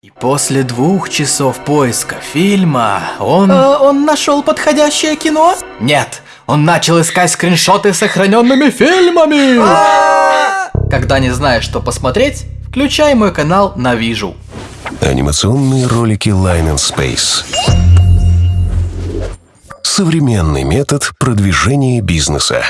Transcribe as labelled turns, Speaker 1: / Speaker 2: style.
Speaker 1: И после двух часов поиска фильма он...
Speaker 2: А, он нашел подходящее кино?
Speaker 1: Нет, он начал искать скриншоты с сохраненными фильмами! А! Когда не знаешь, что посмотреть, включай мой канал на Вижу.
Speaker 3: Анимационные ролики Line and Space. Современный метод продвижения бизнеса.